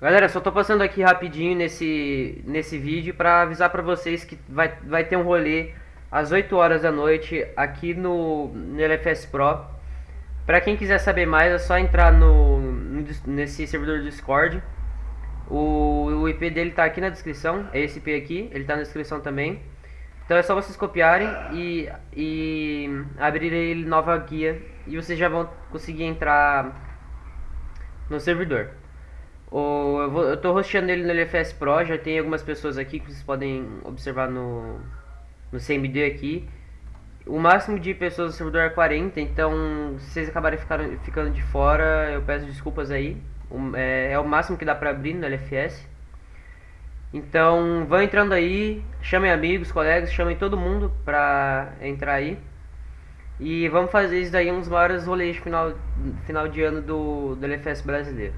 Galera, só tô passando aqui rapidinho nesse, nesse vídeo para avisar para vocês que vai, vai ter um rolê às 8 horas da noite aqui no, no LFS Pro. Para quem quiser saber mais é só entrar no, nesse servidor do Discord. O, o IP dele tá aqui na descrição, é esse IP aqui, ele tá na descrição também. Então é só vocês copiarem e, e abrir ele nova guia e vocês já vão conseguir entrar no servidor. O, eu, vou, eu tô hosteando ele no LFS Pro, já tem algumas pessoas aqui que vocês podem observar no, no CMD aqui. O máximo de pessoas no servidor é 40, então se vocês acabarem ficando, de fora, eu peço desculpas aí. é, é o máximo que dá pra abrir no LFS. Então, vão entrando aí, chamem amigos, colegas, chamem todo mundo pra entrar aí. E vamos fazer isso daí uns maiores rolês final, final de ano do, do LFS brasileiro.